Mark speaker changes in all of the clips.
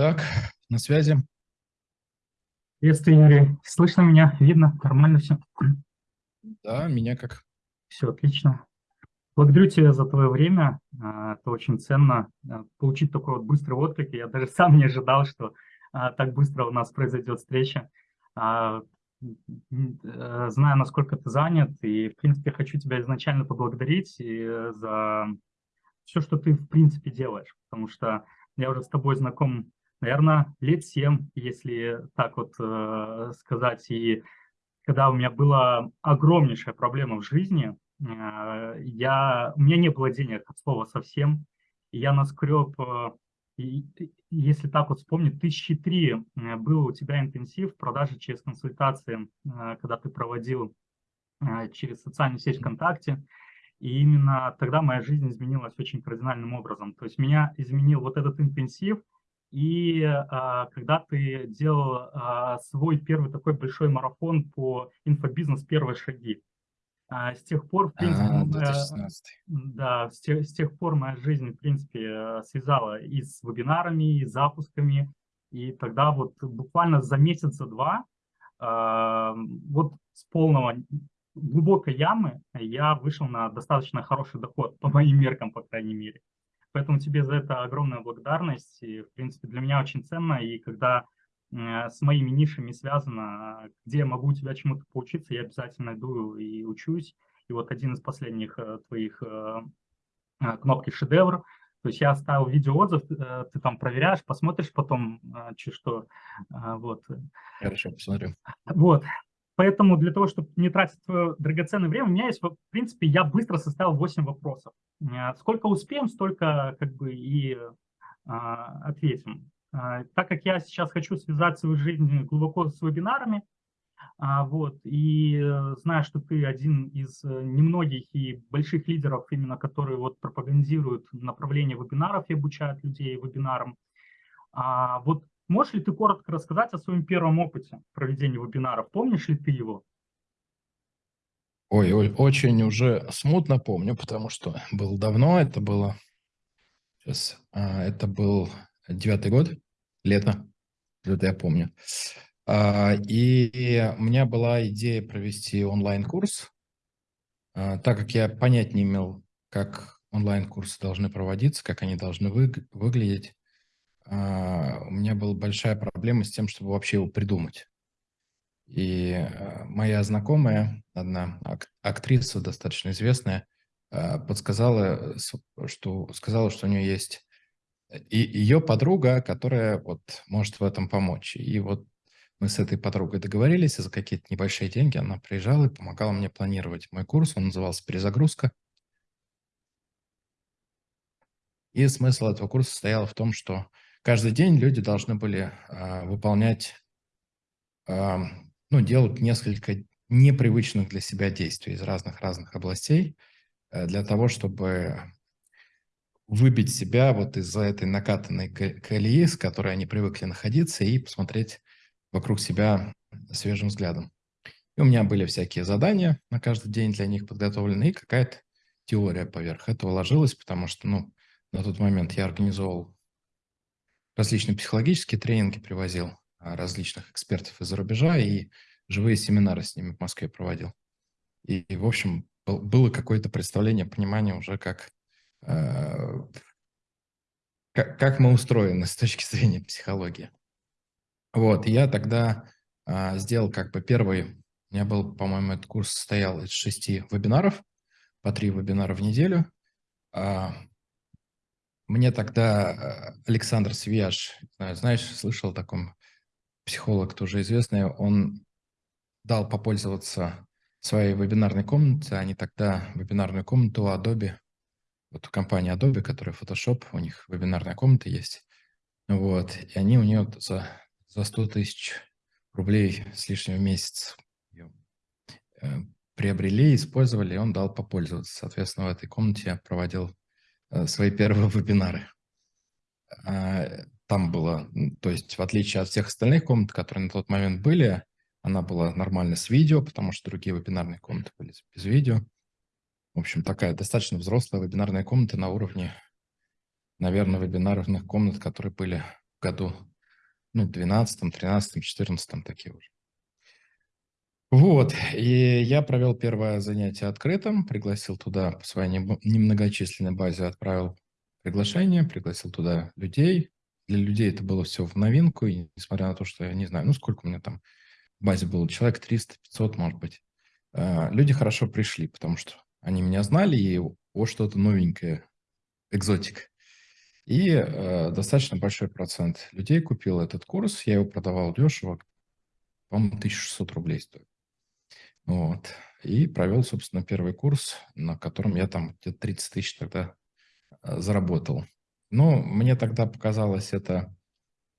Speaker 1: Так, на связи.
Speaker 2: Приветствую, Юрий. Слышно меня? Видно? Нормально все?
Speaker 1: Да, меня как?
Speaker 2: Все отлично. Благодарю тебя за твое время. А, это очень ценно. А, получить такой вот быстрый отклик. Я даже сам не ожидал, что а, так быстро у нас произойдет встреча. Э, знаю, насколько ты занят, и, в принципе, хочу тебя изначально поблагодарить э, за все, что ты, в принципе, делаешь, потому что я уже с тобой знаком наверное, лет семь, если так вот э, сказать. И когда у меня была огромнейшая проблема в жизни, э, я, у меня не было денег от слова совсем. Я наскреб, э, и, если так вот вспомнить, тысячи три э, был у тебя интенсив продажи через консультации, э, когда ты проводил э, через социальную сеть ВКонтакте. И именно тогда моя жизнь изменилась очень кардинальным образом. То есть меня изменил вот этот интенсив – и а, когда ты делал а, свой первый такой большой марафон по инфобизнес «Первые шаги», а, с тех пор, в принципе,
Speaker 1: а, 2016.
Speaker 2: да, с тех, с тех пор моя жизнь, в принципе, связала и с вебинарами, и с запусками, и тогда вот буквально за месяца два а, вот с полного глубокой ямы я вышел на достаточно хороший доход, по моим меркам, по крайней мере. Поэтому тебе за это огромная благодарность. И, в принципе, для меня очень ценно. И когда э, с моими нишами связано, где я могу у тебя чему-то поучиться, я обязательно иду и учусь. И вот один из последних э, твоих э, кнопки «Шедевр», то есть я оставил видеоотзыв, ты там проверяешь, посмотришь потом, что. Вот.
Speaker 1: Хорошо, посмотрю.
Speaker 2: Вот. Поэтому для того, чтобы не тратить твое драгоценное время, у меня есть, в принципе, я быстро составил 8 вопросов. Э, сколько успеем, столько как бы и а, ответим. А, так как я сейчас хочу связать свою жизнь глубоко с вебинарами, а, вот, и э, знаю, что ты один из немногих и больших лидеров, именно которые вот пропагандируют направление вебинаров и обучают людей вебинарам. А, вот Можешь ли ты коротко рассказать о своем первом опыте проведения вебинаров? Помнишь ли ты его?
Speaker 1: Ой, ой, очень уже смутно помню, потому что было давно, это было, сейчас, а, это был девятый год, лето, это я помню. А, и у меня была идея провести онлайн-курс, а, так как я понять не имел, как онлайн-курсы должны проводиться, как они должны выглядеть. А, у меня была большая проблема с тем, чтобы вообще его придумать. И а, моя знакомая, одна актриса достаточно известная, а, подсказала, что сказала, что у нее есть и ее подруга, которая вот может в этом помочь. И вот мы с этой подругой договорились, и за какие-то небольшие деньги она приезжала и помогала мне планировать мой курс. Он назывался «Перезагрузка». И смысл этого курса состоял в том, что Каждый день люди должны были э, выполнять, э, ну, делать несколько непривычных для себя действий из разных-разных областей э, для того, чтобы выбить себя вот из за этой накатанной колеи, с которой они привыкли находиться, и посмотреть вокруг себя свежим взглядом. И у меня были всякие задания на каждый день для них подготовлены, и какая-то теория поверх этого ложилась, потому что, ну, на тот момент я организовал различные психологические тренинги привозил, а, различных экспертов из-за рубежа и живые семинары с ними в Москве проводил. И, и в общем, было какое-то представление, понимание уже, как, э, как, как мы устроены с точки зрения психологии. Вот, я тогда э, сделал как бы первый, у меня был, по-моему, этот курс состоял из шести вебинаров, по три вебинара в неделю. А, мне тогда э, Александр Свияж, знаешь, слышал о таком психолог тоже известный, он дал попользоваться своей вебинарной комнатой. Они тогда вебинарную комнату Adobe, вот у компании Adobe, которая Photoshop, у них вебинарная комната есть. Вот, и они у нее за, за 100 тысяч рублей с лишним в месяц ее, э, приобрели, использовали, и он дал попользоваться. Соответственно, в этой комнате я проводил свои первые вебинары. А, там было, то есть в отличие от всех остальных комнат, которые на тот момент были, она была нормально с видео, потому что другие вебинарные комнаты были без видео. В общем, такая достаточно взрослая вебинарная комната на уровне, наверное, вебинарных комнат, которые были в году ну, 12, 13, 14 такие уже. Вот, и я провел первое занятие открытым, пригласил туда по своей немногочисленной базе, отправил приглашение, пригласил туда людей. Для людей это было все в новинку, и несмотря на то, что я не знаю, ну, сколько у меня там в базе было, человек 300, 500, может быть, а, люди хорошо пришли, потому что они меня знали, и о, что-то новенькое, экзотик. И э, достаточно большой процент людей купил этот курс, я его продавал дешево, по-моему, 1600 рублей стоит. Вот. И провел, собственно, первый курс, на котором я там где-то 30 тысяч тогда э, заработал. Но мне тогда показалось это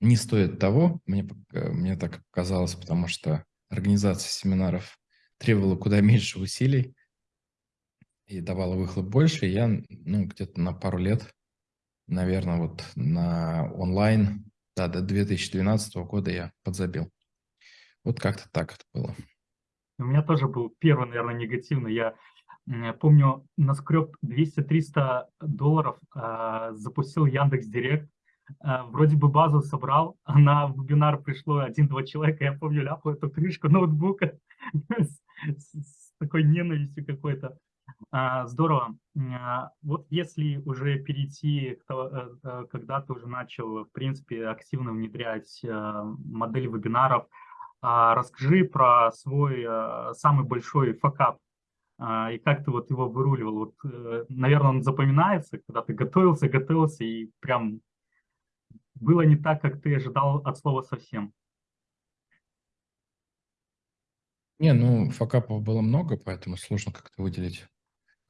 Speaker 1: не стоит того, мне, э, мне так показалось, потому что организация семинаров требовала куда меньше усилий и давала выхлоп больше. И я ну, где-то на пару лет, наверное, вот на онлайн, да, до 2012 года я подзабил. Вот как-то так это было.
Speaker 2: У меня тоже был первый, наверное, негативный. Я помню, наскреб 200-300 долларов, э, запустил Яндекс Директ, э, вроде бы базу собрал, а на вебинар пришло один-два человека, я помню, ляпал эту крышку ноутбука с, с такой ненавистью какой-то. А, здорово. А, вот если уже перейти, э, когда ты уже начал, в принципе, активно внедрять модель вебинаров, а, расскажи про свой а, самый большой факап а, и как ты вот его выруливал. Вот, э, наверное, он запоминается, когда ты готовился, готовился и прям было не так, как ты ожидал от слова совсем.
Speaker 1: Не, ну, факапов было много, поэтому сложно как-то выделить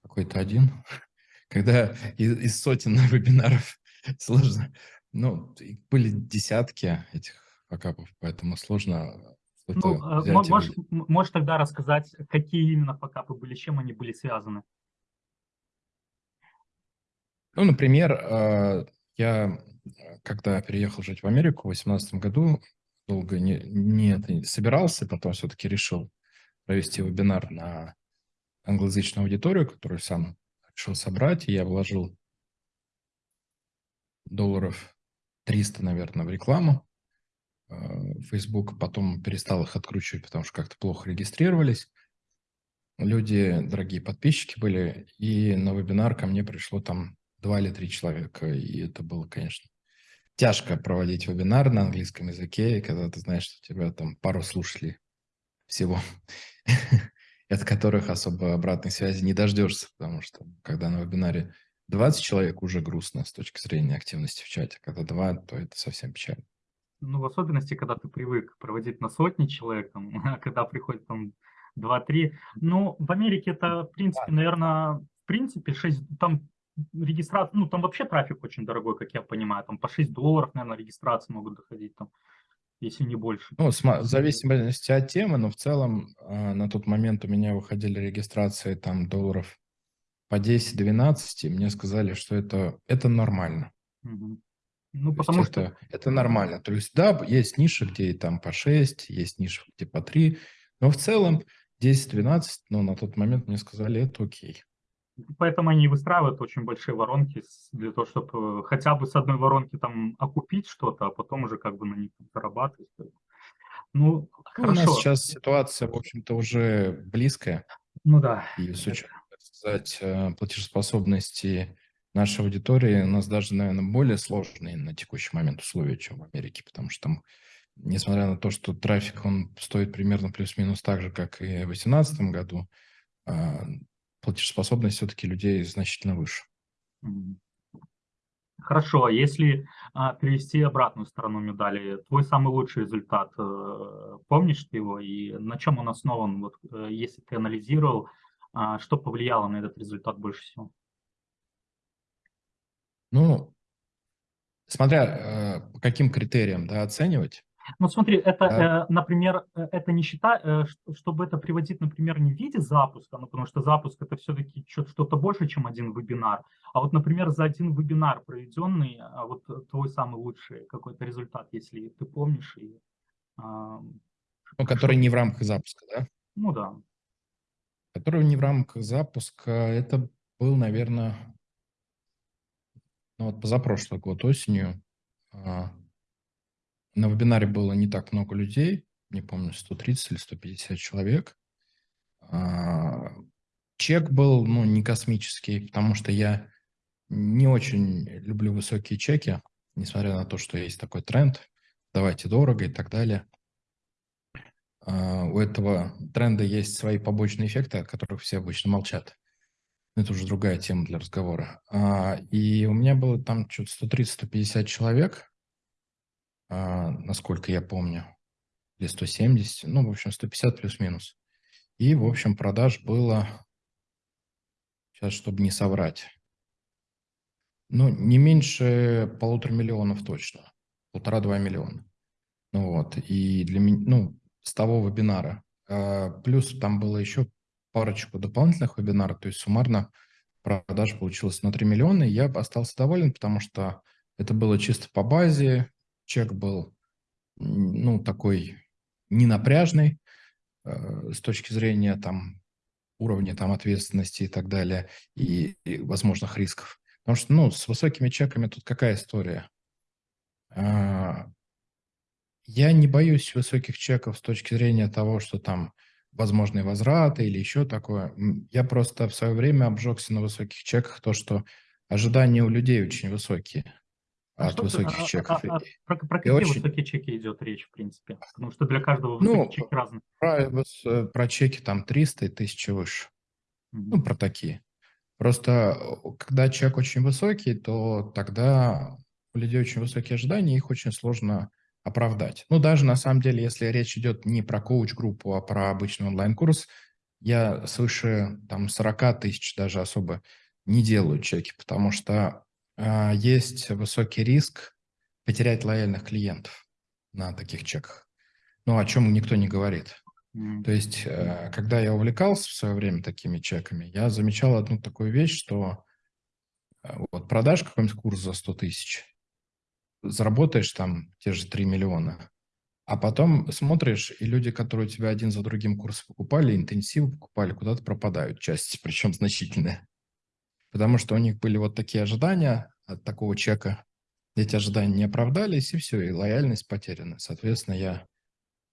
Speaker 1: какой-то один. Когда из, из сотен вебинаров сложно. Ну, были десятки этих факапов, поэтому сложно
Speaker 2: ну, э, можешь, можешь тогда рассказать, какие именно факапы были, с чем они были связаны?
Speaker 1: Ну, например, э, я, когда переехал жить в Америку в 2018 году, долго не, не, не собирался, потом все-таки решил провести вебинар на англоязычную аудиторию, которую сам решил собрать, и я вложил долларов 300, наверное, в рекламу. Э, Facebook потом перестал их откручивать, потому что как-то плохо регистрировались. Люди, дорогие подписчики были, и на вебинар ко мне пришло там два или три человека, и это было, конечно, тяжко проводить вебинар на английском языке, когда ты знаешь, что тебя там пару слушателей всего, от которых особо обратной связи не дождешься, потому что когда на вебинаре 20 человек уже грустно с точки зрения активности в чате, когда два, то это совсем печально.
Speaker 2: Ну, в особенности, когда ты привык проводить на сотни человек, там, а когда приходит там 2-3. Ну, в Америке это, в принципе, да. наверное, в принципе, 6, там регистрация, ну, там вообще трафик очень дорогой, как я понимаю, там по 6 долларов, наверное, регистрации могут доходить, там, если не больше.
Speaker 1: Ну, в зависимости от темы, но в целом а, на тот момент у меня выходили регистрации там долларов по 10-12, и мне сказали, что это, это нормально. Угу. Ну, потому что... Это, это нормально. То есть, да, есть ниши, где и там по 6, есть ниши, где по 3, но в целом 10-12, но на тот момент мне сказали, это окей.
Speaker 2: Поэтому они выстраивают очень большие воронки для того, чтобы хотя бы с одной воронки там окупить что-то, а потом уже как бы на них зарабатывать.
Speaker 1: Ну, ну У нас сейчас ситуация, в общем-то, уже близкая.
Speaker 2: Ну да.
Speaker 1: И с учетом, так сказать, э, платежеспособности нашей аудитории у нас даже, наверное, более сложные на текущий момент условия, чем в Америке, потому что там, несмотря на то, что трафик, он стоит примерно плюс-минус так же, как и в 2018 году, а, платежеспособность все-таки людей значительно выше.
Speaker 2: Хорошо, а если а, перевести обратную сторону медали, твой самый лучший результат, э, помнишь ты его и на чем он основан? Вот, э, если ты анализировал, а, что повлияло на этот результат больше всего?
Speaker 1: Ну, смотря э, по каким критериям да, оценивать.
Speaker 2: Ну, смотри, это, да. э, например, э, это не считать, э, чтобы это приводить, например, не в виде запуска, ну, потому что запуск это все-таки что-то больше, чем один вебинар, а вот, например, за один вебинар проведенный, а вот твой самый лучший какой-то результат, если ты помнишь. И,
Speaker 1: э, ну, который не в рамках запуска, да?
Speaker 2: Ну, да.
Speaker 1: Который не в рамках запуска, это был, наверное, ну, вот позапрошлый год осенью, а, на вебинаре было не так много людей, не помню, 130 или 150 человек. А, чек был, ну, не космический, потому что я не очень люблю высокие чеки, несмотря на то, что есть такой тренд, давайте дорого и так далее. А, у этого тренда есть свои побочные эффекты, о которых все обычно молчат. Это уже другая тема для разговора. А, и у меня было там что-то 130-150 человек, а, насколько я помню, или 170, ну, в общем, 150 плюс-минус. И, в общем, продаж было, сейчас, чтобы не соврать, ну, не меньше полутора миллионов точно, полтора-два миллиона. Ну вот, и для меня, ну, с того вебинара. Плюс там было еще парочку дополнительных вебинаров, то есть суммарно продаж получилось на 3 миллиона, и я остался доволен, потому что это было чисто по базе, чек был, ну, такой ненапряжный э, с точки зрения там уровня там ответственности и так далее, и, и возможных рисков. Потому что, ну, с высокими чеками тут какая история? А, я не боюсь высоких чеков с точки зрения того, что там возможные возвраты или еще такое. Я просто в свое время обжегся на высоких чеках, то, что ожидания у людей очень высокие а от высоких ты, чеков. А, а,
Speaker 2: а, про, про какие очень... высокие чеки идет речь, в принципе? Потому что для каждого ну, чек разный.
Speaker 1: Про, э, про чеки там 300 и 1000 выше. Mm-hmm. Ну, про такие. Просто когда чек очень высокий, то тогда у людей очень высокие ожидания, их очень сложно оправдать. Ну, даже на самом деле, если речь идет не про коуч-группу, а про обычный онлайн-курс, я свыше там 40 тысяч даже особо не делаю чеки, потому что э, есть высокий риск потерять лояльных клиентов на таких чеках. Ну, о чем никто не говорит. Mm. То есть, э, когда я увлекался в свое время такими чеками, я замечал одну такую вещь, что э, вот продашь какой-нибудь курс за 100 тысяч, заработаешь там те же 3 миллиона, а потом смотришь, и люди, которые у тебя один за другим курс покупали, интенсивы покупали, куда-то пропадают части, причем значительные. Потому что у них были вот такие ожидания от такого чека. Эти ожидания не оправдались, и все, и лояльность потеряна. Соответственно, я,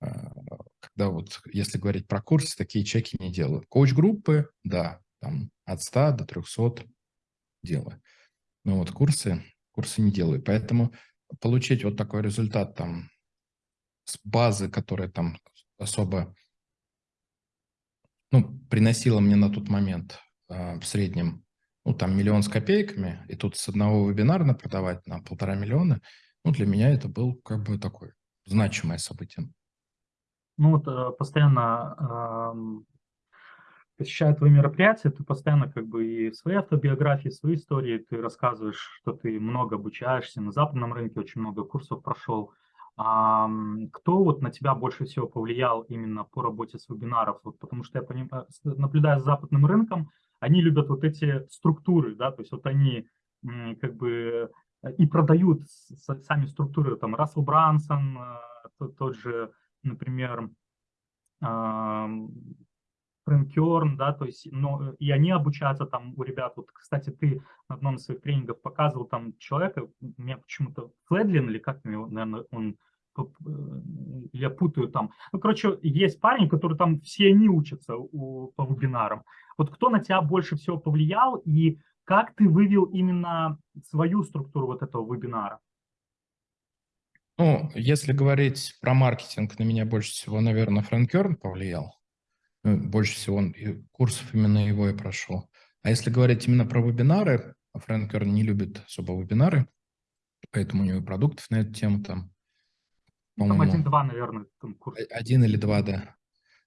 Speaker 1: а, когда вот, если говорить про курсы, такие чеки не делаю. Коуч-группы, да, там от 100 до 300 делаю. Но вот курсы, курсы не делаю. Поэтому получить вот такой результат там с базы, которая там особо ну, приносила мне на тот момент э, в среднем, ну, там миллион с копейками, и тут с одного вебинара продавать на полтора миллиона, ну, для меня это был как бы такое значимое событие.
Speaker 2: Ну, вот э, постоянно посещая твои мероприятия, ты постоянно как бы и в своей автобиографии, в своей истории ты рассказываешь, что ты много обучаешься, на западном рынке очень много курсов прошел. А, кто вот на тебя больше всего повлиял именно по работе с вебинаров? Вот, потому что я понимаю, наблюдая за западным рынком, они любят вот эти структуры, да, то есть вот они как бы и продают сами структуры, там, Рассел Брансон, э, тот же, например, Фрэнкерн, да, то есть, но и они обучаются там у ребят. Вот, кстати, ты на одном из своих тренингов показывал там человека, меня почему-то Фледлин или как его, наверное, он э, я путаю там. Ну, короче, есть парни, которые там все они учатся у, по вебинарам. Вот кто на тебя больше всего повлиял и как ты вывел именно свою структуру вот этого вебинара?
Speaker 1: Ну, если говорить про маркетинг, на меня больше всего, наверное, Фрэнк Керн повлиял. Ну, больше всего он курсов именно его и прошел. А если говорить именно про вебинары, Фрэнк Керн не любит особо вебинары, поэтому у него продуктов на эту тему там,
Speaker 2: Там один-два, наверное, там
Speaker 1: курс. Один или два, да.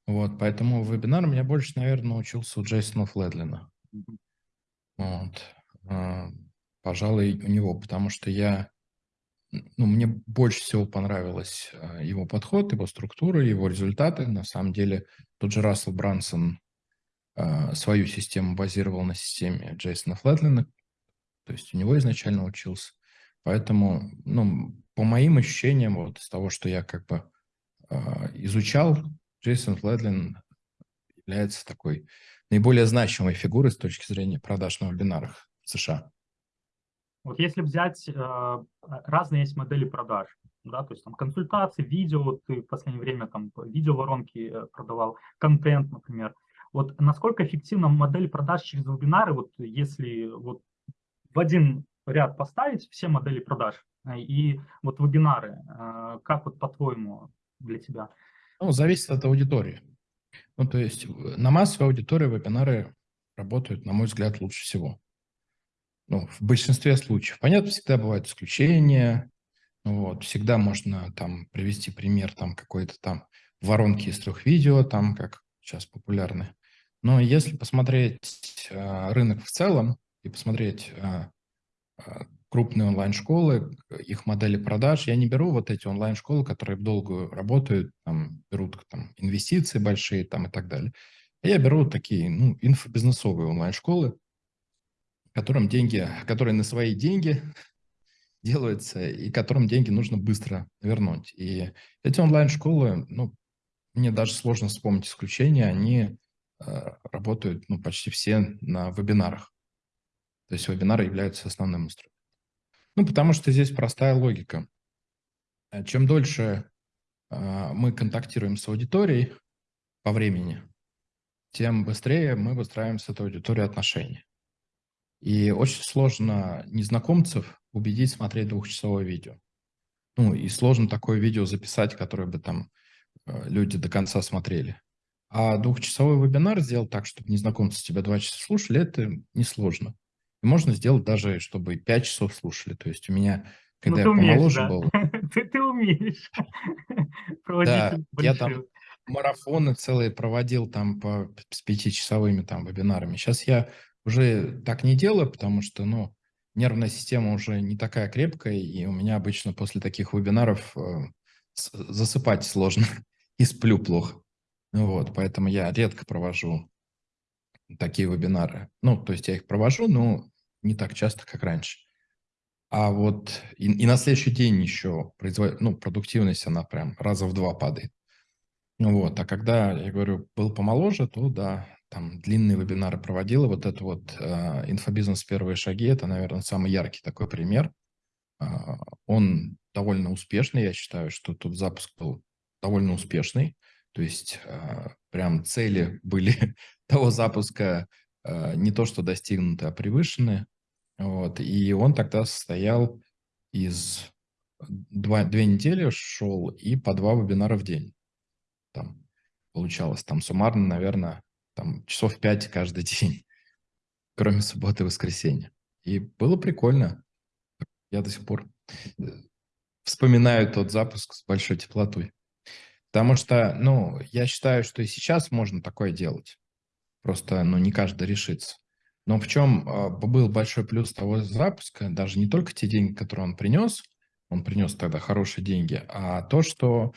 Speaker 1: Вот, поэтому вебинар меня больше, наверное, научился у Джейсона Фледлина. Mm-hmm. Вот. А, пожалуй, у него, потому что я ну, мне больше всего понравилось а, его подход, его структура, его результаты. На самом деле, тот же Рассел Брансон а, свою систему базировал на системе Джейсона Флетлина, то есть у него изначально учился. Поэтому, ну, по моим ощущениям, вот из того, что я как бы а, изучал, Джейсон Флетлин является такой наиболее значимой фигурой с точки зрения продаж на вебинарах в США.
Speaker 2: Вот если взять, э, разные есть модели продаж. да, то есть там консультации, видео, ты в последнее время там видео-воронки э, продавал, контент, например. Вот насколько эффективна модель продаж через вебинары, вот если вот в один ряд поставить все модели продаж э, и вот вебинары, как вот по-твоему для тебя?
Speaker 1: Ну, зависит от аудитории. Ну, то есть на массовой аудитории вебинары работают, на мой взгляд, лучше всего. Ну, в большинстве случаев. Понятно, всегда бывают исключения. Вот, всегда можно там привести пример там какой-то там воронки из трех видео, там как сейчас популярны. Но если посмотреть э, рынок в целом и посмотреть э, крупные онлайн-школы, их модели продаж. Я не беру вот эти онлайн-школы, которые долго работают, там, берут там, инвестиции большие там, и так далее. Я беру такие ну, инфобизнесовые онлайн-школы, которым деньги, которые на свои деньги делаются, и которым деньги нужно быстро вернуть. И эти онлайн-школы, ну, мне даже сложно вспомнить исключения, они э, работают ну, почти все на вебинарах. То есть вебинары являются основным инструментом. Ну, потому что здесь простая логика. Э, чем дольше э, мы контактируем с аудиторией по времени, тем быстрее мы выстраиваем с этой аудиторией отношения. И очень сложно незнакомцев убедить смотреть двухчасовое видео. Ну, и сложно такое видео записать, которое бы там э, люди до конца смотрели. А двухчасовой вебинар сделать так, чтобы незнакомцы тебя два часа слушали, это несложно. И можно сделать даже, чтобы 5 часов слушали. То есть у меня, когда ну, я помоложе да. был...
Speaker 2: ты, ты умеешь
Speaker 1: Да, я там марафоны целые проводил там по, с пятичасовыми там вебинарами. Сейчас я уже так не делаю, потому что, ну, нервная система уже не такая крепкая, и у меня обычно после таких вебинаров э, засыпать сложно и сплю плохо. Вот, поэтому я редко провожу такие вебинары. Ну, то есть я их провожу, но не так часто, как раньше. А вот и, и на следующий день еще производ... ну, продуктивность, она прям раза в два падает. Вот, а когда, я говорю, был помоложе, то да, там длинные вебинары проводила. Вот это вот э, инфобизнес «Первые шаги» – это, наверное, самый яркий такой пример. Э, он довольно успешный, я считаю, что тут запуск был довольно успешный. То есть э, прям цели были того запуска э, не то что достигнуты, а превышены. Вот, и он тогда состоял из два, две недели шел и по два вебинара в день. Там получалось, там суммарно, наверное, там часов пять каждый день, кроме субботы и воскресенья. И было прикольно. Я до сих пор э, вспоминаю тот запуск с большой теплотой. Потому что, ну, я считаю, что и сейчас можно такое делать. Просто, ну, не каждый решится. Но в чем а, был большой плюс того запуска, даже не только те деньги, которые он принес, он принес тогда хорошие деньги, а то, что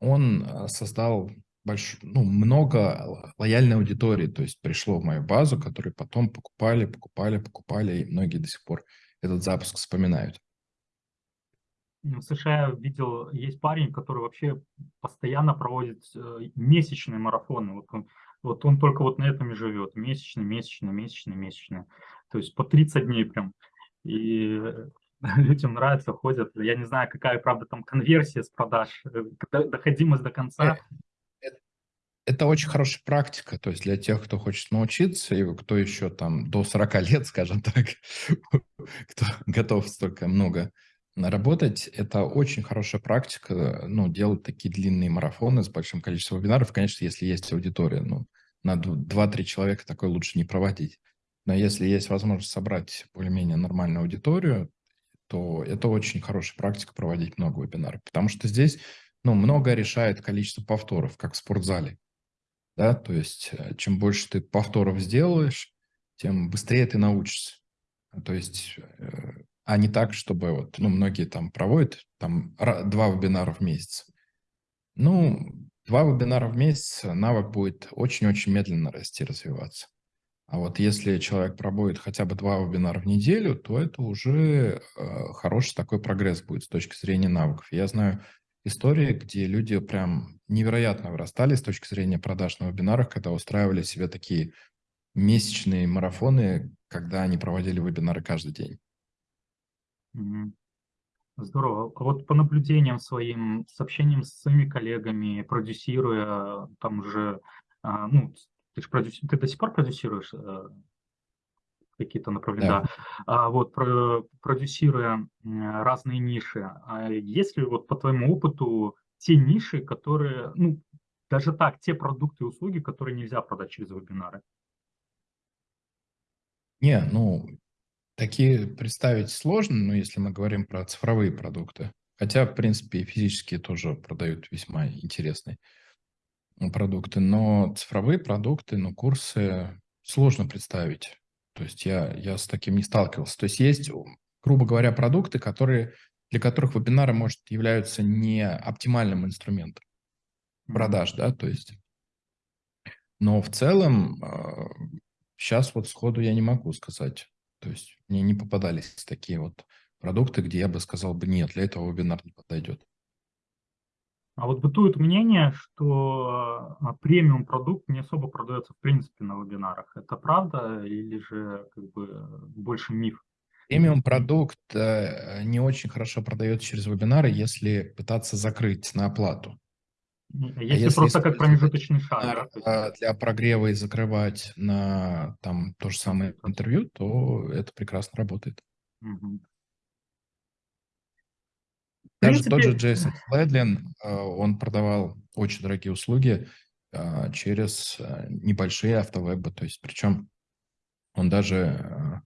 Speaker 1: он а, создал больш... ну, много лояльной аудитории, то есть пришло в мою базу, которые потом покупали, покупали, покупали, и многие до сих пор этот запуск вспоминают.
Speaker 2: В США видел, есть парень, который вообще постоянно проводит э, месячные марафоны. Вот он вот он только вот на этом и живет. Месячный, месячный, месячный, месячный. То есть по 30 дней прям. И людям нравится, ходят. Я не знаю, какая, правда, там конверсия с продаж, э, доходимость до конца.
Speaker 1: Это очень хорошая практика, то есть для тех, кто хочет научиться, и кто еще там до 40 лет, скажем так, кто готов столько много наработать, это очень хорошая практика, ну, делать такие длинные марафоны с большим количеством вебинаров, конечно, если есть аудитория, ну, на 2-3 человека такой лучше не проводить. Но если есть возможность собрать более-менее нормальную аудиторию, то это очень хорошая практика проводить много вебинаров. Потому что здесь ну, много решает количество повторов, как в спортзале. Да? То есть э, чем больше ты повторов сделаешь, тем быстрее ты научишься. То есть, э, а не так, чтобы вот, ну, многие там проводят там два вебинара в месяц. Ну, Два вебинара в месяц, навык будет очень-очень медленно расти, развиваться. А вот если человек пробует хотя бы два вебинара в неделю, то это уже э, хороший такой прогресс будет с точки зрения навыков. Я знаю истории, где люди прям невероятно вырастали с точки зрения продаж на вебинарах, когда устраивали себе такие месячные марафоны, когда они проводили вебинары каждый день.
Speaker 2: Здорово. А вот по наблюдениям своим, с общением с своими коллегами, продюсируя там уже, а, ну, ты же продюс... ты до сих пор продюсируешь э, какие-то направления,
Speaker 1: Да.
Speaker 2: А вот про, продюсируя разные ниши, а есть ли вот по твоему опыту те ниши, которые, ну, даже так, те продукты и услуги, которые нельзя продать через вебинары?
Speaker 1: Не, ну, такие представить сложно, но если мы говорим про цифровые продукты, хотя, в принципе, и физические тоже продают весьма интересные продукты, но цифровые продукты, ну, курсы сложно представить. То есть я, я с таким не сталкивался. То есть есть, грубо говоря, продукты, которые, для которых вебинары, может, являются не оптимальным инструментом продаж, да, то есть. Но в целом сейчас а, вот сходу я не могу сказать. То есть мне не попадались такие вот продукты, где я бы сказал бы, нет, для этого вебинар не подойдет.
Speaker 2: А вот бытует мнение, что а, премиум продукт не особо продается в принципе на вебинарах. Это правда или же как бы больше миф?
Speaker 1: Премиум продукт э, не очень хорошо продается через вебинары, если пытаться закрыть на оплату.
Speaker 2: А если, а если просто как промежуточный шаг.
Speaker 1: Да, а, для прогрева и закрывать на там то же самое интервью, то это прекрасно работает. Угу. Даже принципе... тот же Джейсон Фледлин, а, он продавал очень дорогие услуги через небольшие автовебы. То есть, причем он даже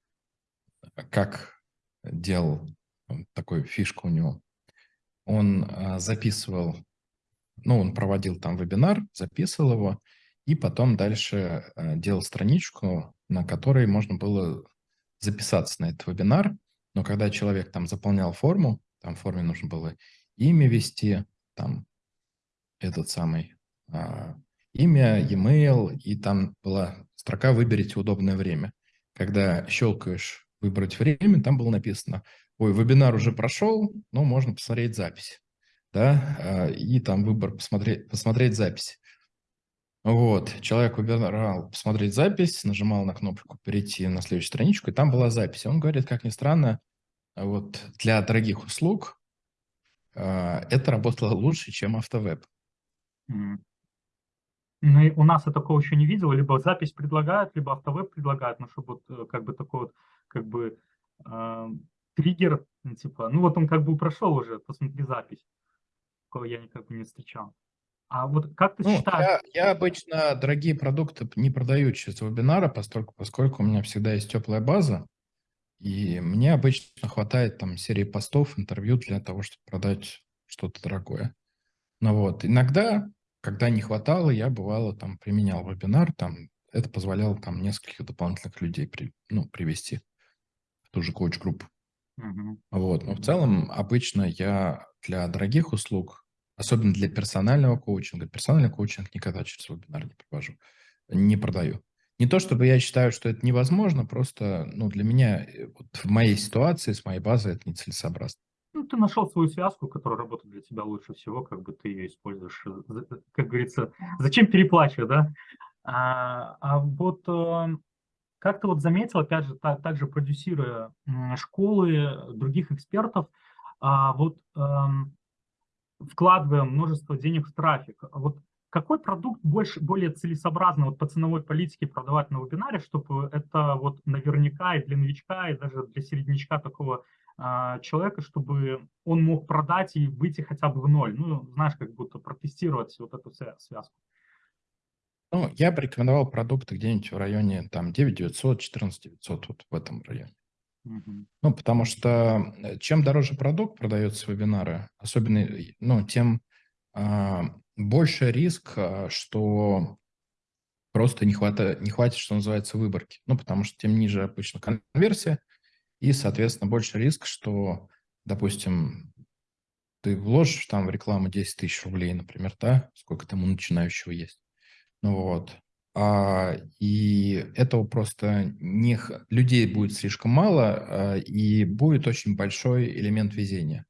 Speaker 1: как делал такую фишку у него. Он записывал ну, он проводил там вебинар, записывал его, и потом дальше делал страничку, на которой можно было записаться на этот вебинар. Но когда человек там заполнял форму, там форме нужно было имя ввести, там этот самый а, имя, e-mail, и там была строка «Выберите удобное время». Когда щелкаешь «Выбрать время», там было написано «Ой, вебинар уже прошел, но можно посмотреть запись» да, а, и там выбор посмотреть, посмотреть запись. Вот, человек выбирал посмотреть запись, нажимал на кнопку перейти на следующую страничку, и там была запись. Он говорит, как ни странно, вот для дорогих услуг а, это работало лучше, чем автовеб.
Speaker 2: Ну, у нас я такого еще не видел, либо запись предлагают, либо автовеб предлагают, ну, чтобы вот э, как бы такой вот, как бы э, триггер, ну, типа, ну вот он как бы прошел уже, посмотри запись такого я никак не встречал. А вот как ты ну, считаешь?
Speaker 1: Я, я обычно дорогие продукты не продаю через вебинары, поскольку, поскольку у меня всегда есть теплая база, и мне обычно хватает там серии постов, интервью для того, чтобы продать что-то дорогое. Ну вот, иногда, когда не хватало, я бывало там применял вебинар, там это позволяло там нескольких дополнительных людей при, ну, привести в ту же коуч-группу. Угу. Вот, но в целом обычно я для дорогих услуг, особенно для персонального коучинга, персональный коучинг никогда через вебинар не провожу, не продаю. Не то чтобы я считаю, что это невозможно, просто ну, для меня э, вот в моей ситуации, с моей базой это нецелесообразно.
Speaker 2: Ну, ты нашел свою связку, которая работает для тебя лучше всего, как бы ты ее используешь, как говорится, зачем переплачивать, да? А, а вот э, как ты вот заметил, опять же, так, также продюсируя школы других экспертов, а, вот эм, вкладывая множество денег в трафик, вот какой продукт больше, более целесообразно вот по ценовой политике продавать на вебинаре, чтобы это вот наверняка и для новичка, и даже для середнячка такого э, человека, чтобы он мог продать и выйти хотя бы в ноль, ну, знаешь, как будто протестировать вот эту связку.
Speaker 1: Ну, я бы рекомендовал продукты где-нибудь в районе там 9900, 14900, вот в этом районе. Угу. Ну, потому что э, чем дороже продукт продается вебинары, особенно, ну, тем больше риск, а, что просто не хватит, не хватит, что называется, выборки. Ну, потому что тем ниже обычно конверсия, и, соответственно, больше риск, что, допустим, ты вложишь там в рекламу 10 тысяч рублей, например, да, сколько там у начинающего есть. Ну вот. А, и этого просто не, людей будет слишком мало, а, и будет очень большой элемент везения,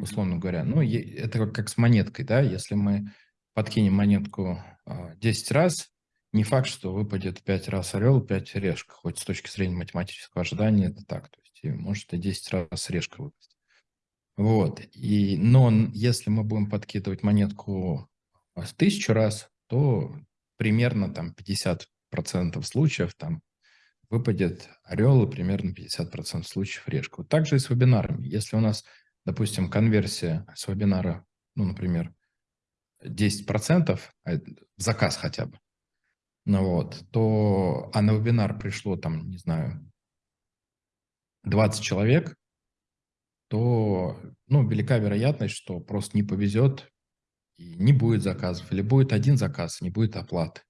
Speaker 1: условно говоря. Ну, это как, с монеткой, да, если мы подкинем монетку а, 10 раз, не факт, что выпадет 5 раз орел, 5 решка, хоть с точки зрения математического ожидания это так. То есть может и 10 раз решка выпасть. Вот. И, но если мы будем подкидывать монетку в тысячу раз, то примерно там 50% случаев там выпадет орел и примерно 50% случаев решка. Вот так же и с вебинарами. Если у нас, допустим, конверсия с вебинара, ну, например, 10%, а заказ хотя бы, ну вот, то, а на вебинар пришло там, не знаю, 20 человек, то, ну, велика вероятность, что просто не повезет и не будет заказов, или будет один заказ, не будет оплаты,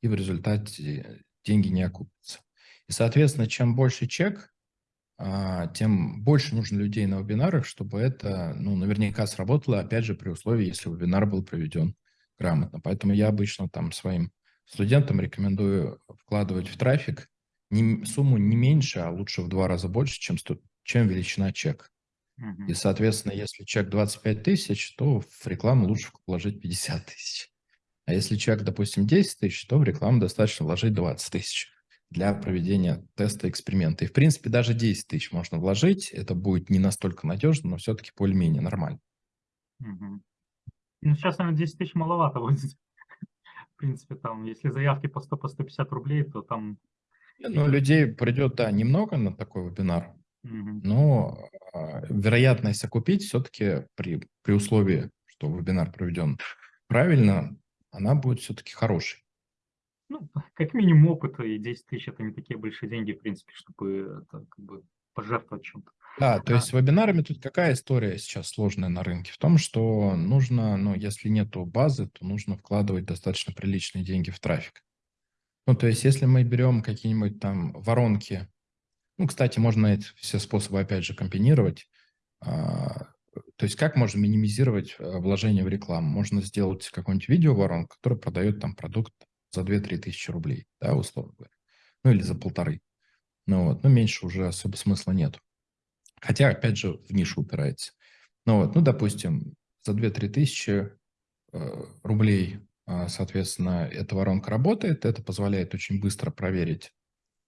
Speaker 1: и в результате деньги не окупятся. И, соответственно, чем больше чек, тем больше нужно людей на вебинарах, чтобы это, ну, наверняка сработало, опять же, при условии, если вебинар был проведен грамотно. Поэтому я обычно там своим студентам рекомендую вкладывать в трафик не, сумму не меньше, а лучше в два раза больше, чем, чем величина чек. И, соответственно, если чек 25 тысяч, то в рекламу лучше вложить 50 тысяч. А если чек, допустим, 10 тысяч, то в рекламу достаточно вложить 20 тысяч для проведения теста эксперимента. И, в принципе, даже 10 тысяч можно вложить. Это будет не настолько надежно, но все-таки более-менее нормально.
Speaker 2: Угу. Ну, сейчас, наверное, 10 тысяч маловато будет. В принципе, там, если заявки по 100-150 по 150 рублей, то там...
Speaker 1: Ну, людей придет, да, немного на такой вебинар, угу. но э, вероятность окупить все-таки при, при условии, что вебинар проведен правильно, она будет все-таки хорошей.
Speaker 2: Ну, как минимум опыт, и 10 тысяч – это не такие большие деньги, в принципе, чтобы это, как бы, пожертвовать чем-то.
Speaker 1: Да, то есть с вебинарами тут какая история сейчас сложная на рынке? В том, что нужно, ну, если нету базы, то нужно вкладывать достаточно приличные деньги в трафик. Ну, то есть если мы берем какие-нибудь там воронки, ну, кстати, можно эти все способы опять же комбинировать. А, то есть как можно минимизировать э, вложение в рекламу? Можно сделать какую-нибудь видео-воронку, которая продает там продукт за 2-3 тысячи рублей, да, условно говоря. Ну, или за полторы. Ну, вот, ну, меньше уже особо смысла нету. Хотя, опять же, в нишу упирается. Ну вот, ну, допустим, за 2-3 тысячи э, рублей, э, соответственно, эта воронка работает. Это позволяет очень быстро проверить,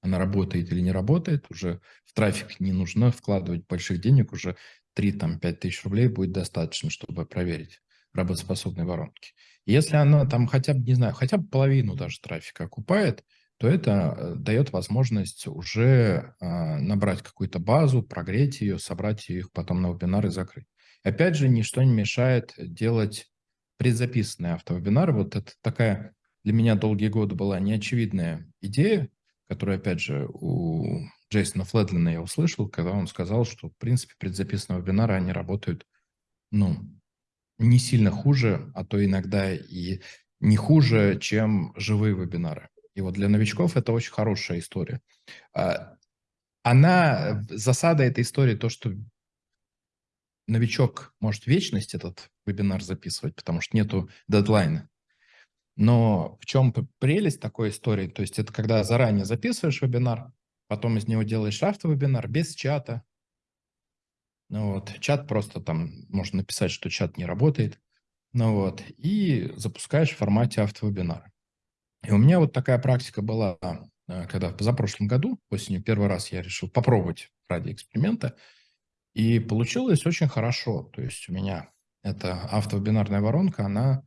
Speaker 1: она работает или не работает. Уже в трафик не нужно вкладывать больших денег, уже 3-5 тысяч рублей будет достаточно, чтобы проверить работоспособные воронки. Если она там хотя бы, не знаю, хотя бы половину даже трафика окупает, то это э, дает возможность уже а, набрать какую-то базу, прогреть ее, собрать их потом на вебинар и закрыть. Опять же, ничто не мешает делать предзаписанные автовебинары. Вот это такая для меня долгие годы была неочевидная идея, которую, опять же, у Джейсона Фледлина я услышал, когда он сказал, что, в принципе, предзаписанные вебинары, они работают, ну, не сильно хуже, а то иногда и не хуже, чем живые вебинары. И вот для новичков это очень хорошая история. А, она, засада этой истории то, что новичок может вечность этот вебинар записывать, потому что нету дедлайна. Но в чем прелесть такой истории? То есть это когда заранее записываешь вебинар, потом из него делаешь автовебинар без чата. Ну вот, чат просто там, можно написать, что чат не работает. Ну вот, и запускаешь в формате автовебинара. И у меня вот такая практика была, э, когда в позапрошлом году, осенью, первый раз я решил попробовать ради эксперимента, и получилось очень хорошо. То есть у меня эта автовебинарная воронка, она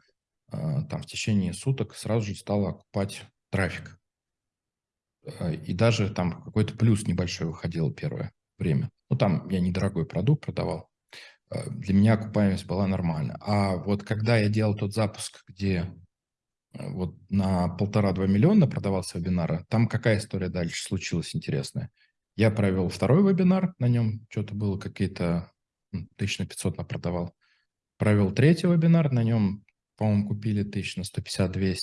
Speaker 1: э, там в течение суток сразу же стала окупать трафик. Э, и даже там какой-то плюс небольшой выходил первое время. Ну, там я недорогой продукт продавал. Для меня окупаемость была нормальная. А вот когда я делал тот запуск, где Э, вот на полтора-два миллиона продавался вебинара. Там какая история дальше случилась интересная? Я провел второй вебинар, на нем что-то было какие-то тысяч на 500 продавал. Провел третий вебинар, на нем, по-моему, купили тысяч на 150-200.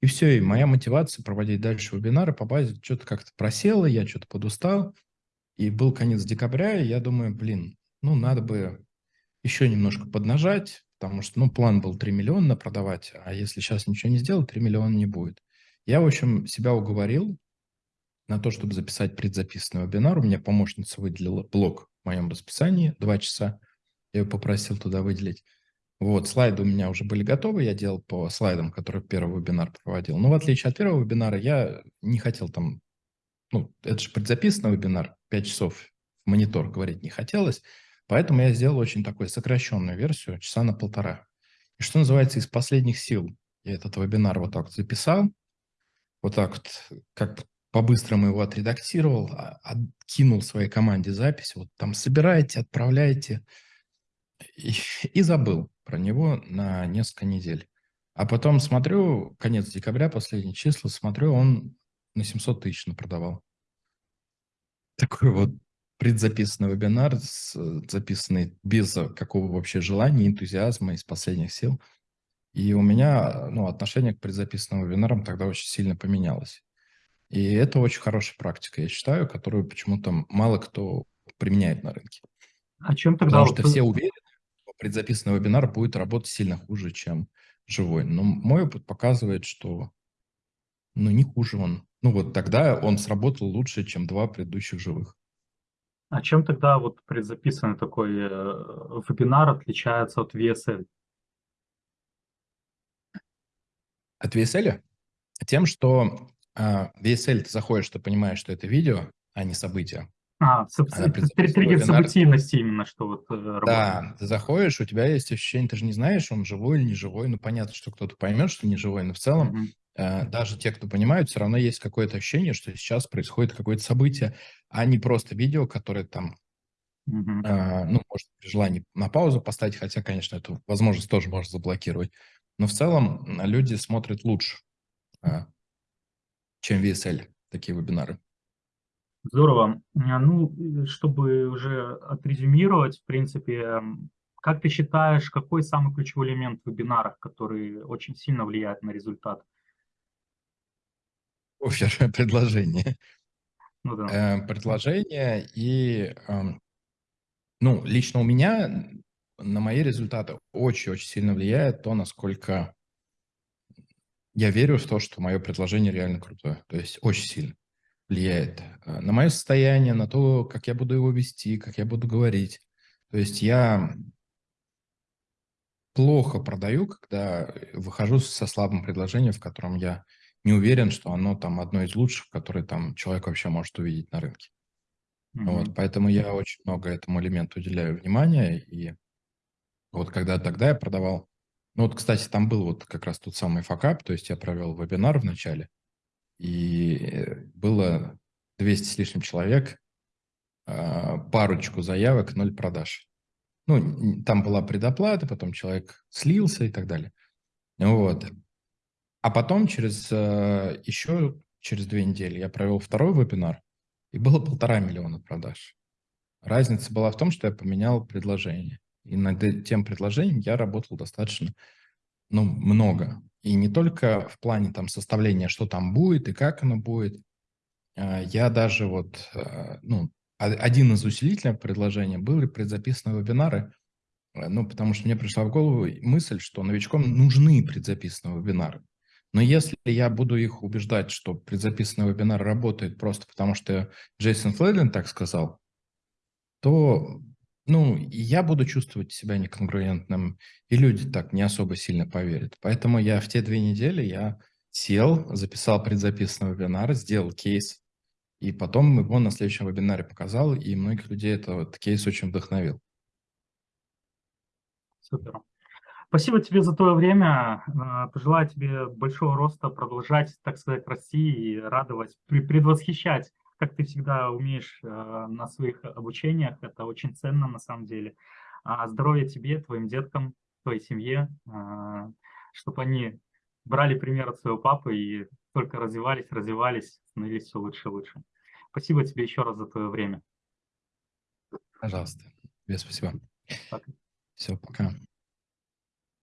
Speaker 1: И все, и моя мотивация проводить дальше вебинары по базе что-то как-то просела, я что-то подустал. И был конец декабря, и я думаю, блин, ну надо бы еще немножко поднажать, потому что, ну, план был 3 миллиона продавать, а если сейчас ничего не сделать, 3 миллиона не будет. Я, в общем, себя уговорил на то, чтобы записать предзаписанный вебинар. У меня помощница выделила блок в моем расписании, 2 часа. Я ее попросил туда выделить. Вот, слайды у меня уже были готовы, я делал по слайдам, которые первый вебинар проводил. Но в отличие от первого вебинара, я не хотел там, ну, это же предзаписанный вебинар, 5 часов в монитор говорить не хотелось. Поэтому я сделал очень такую сокращенную версию, часа на полтора. И что называется, из последних сил я этот вебинар вот так вот записал, вот так вот, как по-быстрому его отредактировал, а, откинул своей команде запись, вот там собирайте, отправляйте, и, и забыл про него на несколько недель. А потом смотрю, конец декабря, последние числа, смотрю, он на 700 тысяч продавал. Такой вот предзаписанный вебинар, записанный без какого вообще желания, энтузиазма, из последних сил. И у меня ну, отношение к предзаписанным вебинарам тогда очень сильно поменялось. И это очень хорошая практика, я считаю, которую почему-то мало кто применяет на рынке.
Speaker 2: О чем тогда?
Speaker 1: Потому что все уверены, что предзаписанный вебинар будет работать сильно хуже, чем живой. Но мой опыт показывает, что ну, не хуже он. Ну, вот тогда он сработал лучше, чем два предыдущих живых.
Speaker 2: А чем тогда вот предзаписанный такой э, вебинар отличается от VSL?
Speaker 1: От VSL? Тем, что э, VSL ты заходишь, ты понимаешь, что это видео, а не событие.
Speaker 2: А, триггер событийности именно, что вот э,
Speaker 1: Да, ты заходишь, у тебя есть ощущение, ты же не знаешь, он живой или не живой. Ну, понятно, что кто-то поймет, что не живой, но в целом mm-hmm. Э, даже те, кто понимают, все равно есть какое-то ощущение, что сейчас происходит какое-то событие, а не просто видео, которое там, mm-hmm. э, ну, может, при желании на паузу поставить, хотя, конечно, эту возможность тоже можно заблокировать. Но в целом люди смотрят лучше, э, чем VSL, такие вебинары.
Speaker 2: Здорово. А, ну, чтобы уже отрезюмировать, в принципе, как ты считаешь, какой самый ключевой элемент в вебинарах, который очень сильно влияет на результат?
Speaker 1: Офер, предложение.
Speaker 2: Ну да.
Speaker 1: Э, предложение и, эм, ну, лично у меня на мои результаты очень-очень сильно влияет то, насколько я верю в то, что мое предложение реально крутое. То есть очень сильно влияет э, на мое состояние, на то, как я буду его вести, как я буду говорить. То есть я плохо продаю, когда выхожу со слабым предложением, в котором я не уверен, что оно там одно из лучших, которые там человек вообще может увидеть на рынке. Mm-hmm. Вот, поэтому я очень много этому элементу уделяю внимания. И вот когда тогда я продавал, ну вот, кстати, там был вот как раз тот самый факап, то есть я провел вебинар в начале, и было 200 с лишним человек, а, парочку заявок, ноль продаж. Ну, там была предоплата, потом человек слился и так далее. Вот. А потом через э, еще через две недели я провел второй вебинар, и было полтора миллиона продаж. Разница была в том, что я поменял предложение. И над тем предложением я работал достаточно ну, много. И не только в плане там составления, что там будет и как оно будет. А, я даже вот, а, ну, один из усилителей предложения был предзаписанные вебинары, э, ну, потому что мне пришла в голову мысль, что новичкам нужны предзаписанные вебинары. Но если я буду их убеждать, что предзаписанный вебинар работает просто потому, что Джейсон Флейлин так сказал, то ну, я буду чувствовать себя неконгруентным, и люди так не особо сильно поверят. Поэтому я в те две недели я сел, записал предзаписанный вебинар, сделал кейс, и потом его на следующем вебинаре показал, и многих людей этот кейс очень вдохновил.
Speaker 2: Супер. Спасибо тебе за твое время. А, пожелаю тебе большого роста, продолжать, так сказать, расти и радовать, предвосхищать как ты всегда умеешь э, на своих обучениях. Это очень ценно на самом деле. А здоровья тебе, твоим деткам, твоей семье, э, чтобы они брали пример от своего папы и только развивались, развивались, становились все лучше и лучше. Спасибо тебе еще раз за твое время.
Speaker 1: Пожалуйста. Тебе спасибо.
Speaker 2: Пока.
Speaker 1: Все, пока.